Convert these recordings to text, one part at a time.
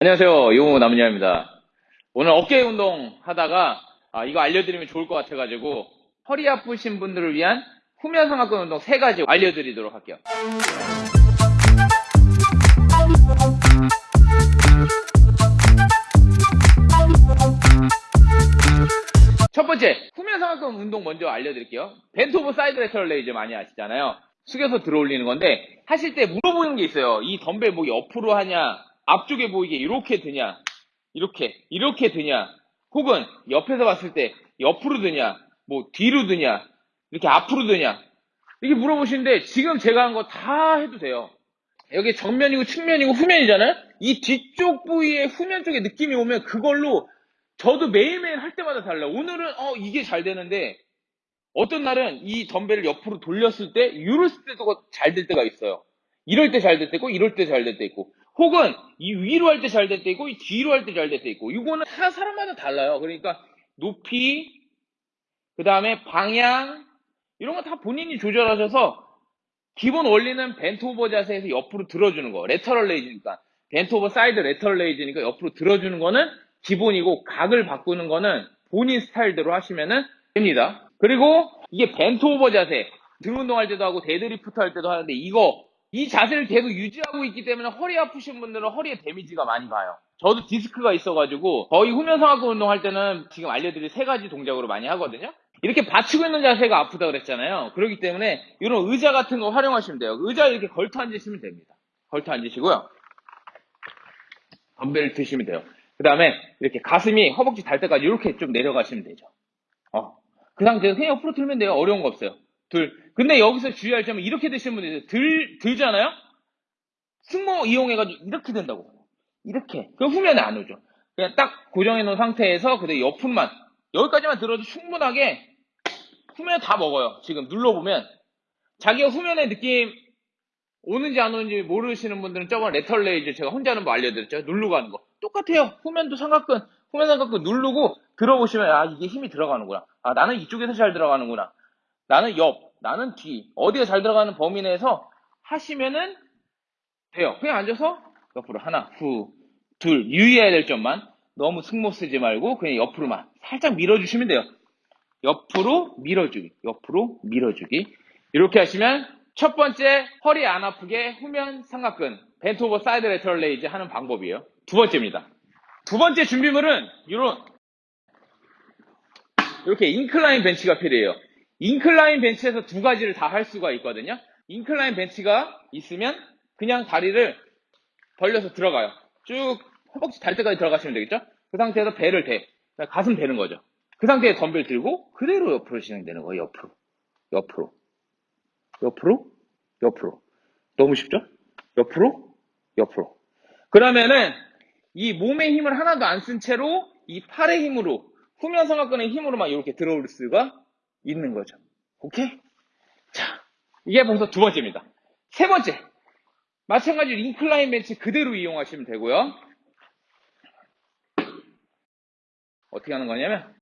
안녕하세요. 요모 남녀입니다. 오늘 어깨 운동 하다가 아, 이거 알려드리면 좋을 것 같아가지고 허리 아프신 분들을 위한 후면 삼각근 운동 세 가지 알려드리도록 할게요. 첫 번째, 후면 삼각근 운동 먼저 알려드릴게요. bent over side lateral raise 많이 아시잖아요. 숙여서 들어 올리는 건데 하실 때 물어보는 게 있어요. 이 덤벨 뭐 옆으로 하냐, 앞쪽에 보이게 이렇게 드냐, 이렇게 이렇게 드냐, 혹은 옆에서 봤을 때 옆으로 드냐, 뭐 뒤로 드냐, 이렇게 앞으로 드냐 이렇게 물어보시는데 지금 제가 한 거 다 해도 돼요. 여기 정면이고 측면이고 후면이잖아요. 이 뒤쪽 부위의 후면 쪽에 느낌이 오면 그걸로 저도 매일매일 할 때마다 달라요. 오늘은 어 이게 잘 되는데 어떤 날은 이 덤벨을 옆으로 돌렸을 때 이랬을 때도 잘 될 때가 있어요. 이럴 때 잘 될 때 있고 이럴 때 잘 될 때 있고 혹은 이 위로 할 때 잘 될 때 있고 이 뒤로 할 때 잘 될 때 있고 이거는 다 사람마다 달라요. 그러니까 높이 그 다음에 방향 이런 거 다 본인이 조절하셔서 기본 원리는 bent over 자세에서 옆으로 들어주는 거 lateral raise니까 bent over side lateral raise니까 옆으로 들어주는 거는 기본이고 각을 바꾸는 거는 본인 스타일대로 하시면 됩니다. 그리고 이게 bent over 자세 등 운동할 때도 하고 데드리프트 할 때도 하는데 이거 이 자세를 계속 유지하고 있기 때문에 허리 아프신 분들은 허리에 damage가 많이 가요. 저도 디스크가 있어가지고 거의 후면 삼각근 운동할 때는 지금 알려드릴 세 가지 동작으로 많이 하거든요. 이렇게 받치고 있는 자세가 아프다 그랬잖아요. 그렇기 때문에 이런 의자 같은 거 활용하시면 돼요. 의자 이렇게 걸터 앉으시면 됩니다. 걸터 앉으시고요. 덤벨 드시면 돼요. 그 다음에 이렇게 가슴이 허벅지 닿을 때까지 이렇게 좀 내려가시면 되죠. 어. 그 상태에서 그냥 옆으로 들면 돼요. 어려운 거 없어요. 둘. 근데 여기서 주의할 점은 이렇게 드시는 분들이 있어요. 들, 들잖아요? 승모 이용해가지고 이렇게 된다고. 이렇게. 그럼 후면에 안 오죠. 그냥 딱 고정해 놓은 상태에서 그대로 옆으로만 여기까지만 들어도 충분하게 후면 다 먹어요. 지금 눌러보면 자기가 후면에 느낌 오는지 안 오는지 모르시는 분들은 저번 lateral raise 제가 혼자 하는 거 알려드렸죠. 누르고 하는 거. 똑같아요. 후면도 삼각근, 후면 삼각근 누르고 들어보시면 아 이게 힘이 들어가는구나. 아 나는 이쪽에서 잘 들어가는구나. 나는 옆, 나는 뒤. 어디가 잘 들어가는 범위 내에서 하시면은 돼요. 그냥 앉아서 옆으로 하나, 후, 둘. 유의해야 될 점만 너무 승모 쓰지 말고 그냥 옆으로만 살짝 밀어주시면 돼요. 옆으로 밀어주기, 옆으로 밀어주기. 이렇게 하시면 첫 번째 허리 안 아프게 후면 삼각근 bent over side lateral raise 하는 방법이에요. 두 번째입니다. 두 번째 준비물은 이런 이렇게 인클라인 벤치가 필요해요. 인클라인 벤치에서 두 가지를 다 할 수가 있거든요. 인클라인 벤치가 있으면 그냥 다리를 벌려서 들어가요. 쭉 허벅지 달 때까지 들어가시면 되겠죠? 그 상태에서 배를 대. 가슴 대는 거죠. 그 상태에 덤벨 들고 그대로 옆으로 진행되는 거예요. 옆으로. 옆으로. 옆으로. 옆으로. 너무 쉽죠? 옆으로. 옆으로. 그러면은 이 몸의 힘을 하나도 안 쓴 채로 이 팔의 힘으로 후면 삼각근의 힘으로만 이렇게 들어올 수가 있는 거죠. 오케이? 자, 이게 벌써 두 번째입니다. 세 번째. 마찬가지로 인클라인 벤치 그대로 이용하시면 되고요. 어떻게 하는 거냐면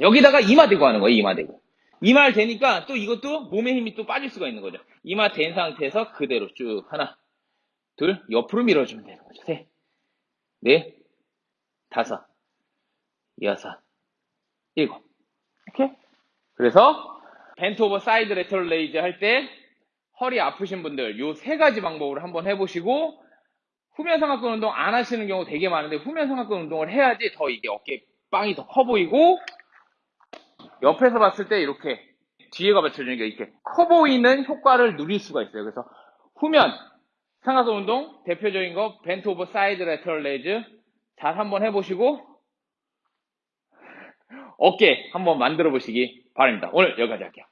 여기다가 이마 대고 하는 거예요. 이마 대고. 이마를 대니까 또 이것도 몸의 힘이 또 빠질 수가 있는 거죠. 이마 댄 상태에서 그대로 쭉 하나, 둘, 옆으로 밀어주면 되는 거죠. 셋, 넷, 다섯, 여섯, 일곱. 이렇게. 그래서 bent over side lateral raise 할 때 허리 아프신 분들 요 세 가지 방법으로 한번 해보시고 후면 삼각근 운동 안 하시는 경우 되게 많은데 후면 삼각근 운동을 해야지 더 이게 어깨 빵이 더 커 보이고 옆에서 봤을 때 이렇게 뒤에가 받쳐주니까 이렇게 커 보이는 효과를 누릴 수가 있어요. 그래서 후면 삼각근 운동 대표적인 거 bent over side lateral raise 잘 한번 해보시고 어깨 한번 만들어 보시기 바랍니다. 오늘 여기까지 할게요.